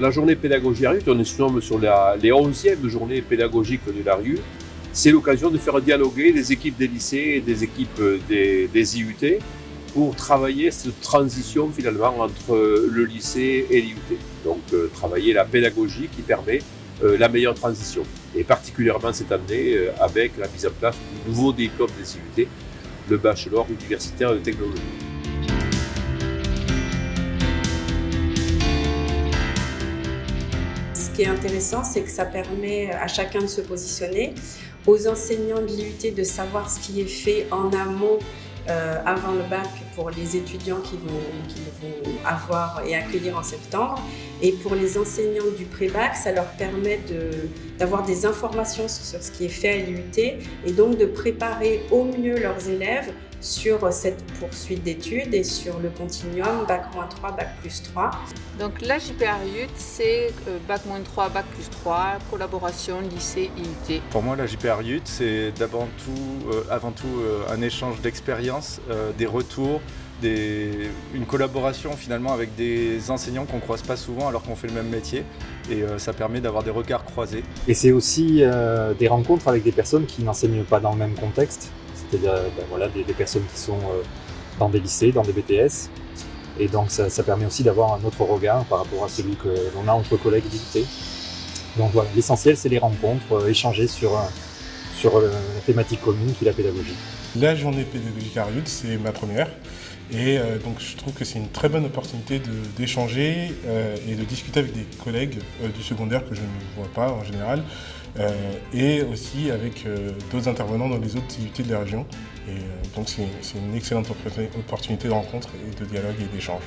La journée pédagogie à RUT, on est sur les 11e journées pédagogiques de la RUT. C'est l'occasion de faire dialoguer les équipes des lycées et des équipes des, des IUT pour travailler cette transition finalement entre le lycée et l'IUT. Donc euh, travailler la pédagogie qui permet euh, la meilleure transition. Et particulièrement cette année euh, avec la mise en place du nouveau diplôme des IUT, le bachelor universitaire de technologie. Qui est intéressant, c'est que ça permet à chacun de se positionner, aux enseignants de l'IUT de savoir ce qui est fait en amont euh, avant le bac pour les étudiants qui vont, vont avoir et accueillir en septembre. Et pour les enseignants du pré-bac, ça leur permet d'avoir des informations sur ce qui est fait à l'IUT et donc de préparer au mieux leurs élèves sur cette poursuite d'études et sur le continuum Bac-3, Bac plus 3. Donc la JPR c'est euh, Bac-3, Bac plus 3, collaboration lycée-IUT. Pour moi, la JPR c'est d'abord tout, euh, avant tout euh, un échange d'expériences, des retours, des, une collaboration finalement avec des enseignants qu'on ne croise pas souvent alors qu'on fait le même métier et ça permet d'avoir des regards croisés. Et c'est aussi des rencontres avec des personnes qui n'enseignent pas dans le même contexte c'est-à-dire ben, voilà, des, personnes qui sont euh, dans des lycées, dans des BTS. Et donc ça, permet aussi d'avoir un autre regard par rapport à celui que l'on a entre collègues d'IUT. Donc voilà, l'essentiel c'est les rencontres, euh, échanger sur, sur euh, la thématique commune qui est la pédagogie. La journée pédagogique à Riut, c'est ma première. Et donc je trouve que c'est une très bonne opportunité d'échanger et de discuter avec des collègues du secondaire que je ne vois pas en général, euh, et aussi avec euh, d'autres intervenants dans les autres activités de la région. Et euh, donc c'est une excellente opportunité de rencontre et de dialogue et d'échange.